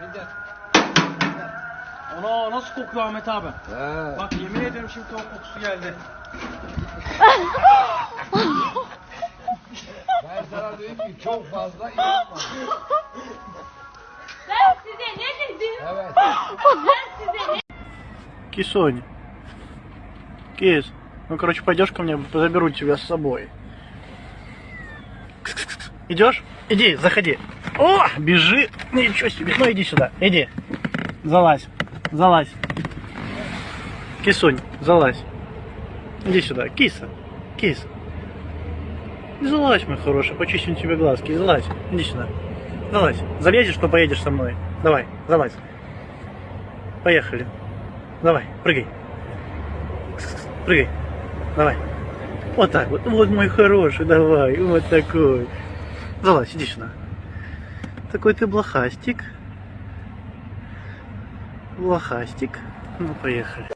Vedat. Ona nasıl kokuyor Ahmet abi? Ha. Bak yemin ederim şimdi tavuk kokusu geldi. ben sana dedim ki çok fazla inanma. Ben size ne dedim? Evet. Ben size ne Кисонь. Кис, ну короче пойдешь ко мне, заберу тебя с собой. Идешь? Иди, заходи. О, бежит. Ничего себе. Ну, иди сюда. Иди. Залазь. Залазь. Кисунь, залазь. Иди сюда. Киса. Кис. Залазь, мой хороший, почистим тебе глазки. Залазь. Иди сюда. Залазь. Залезешь, то поедешь со мной. Давай, залазь. Поехали. Давай, прыгай. Прыгай. Давай. Вот так вот. Вот мой хороший, давай. Вот такой. Залазь, иди сюда. Такой ты блохастик. Блохастик. Ну, поехали.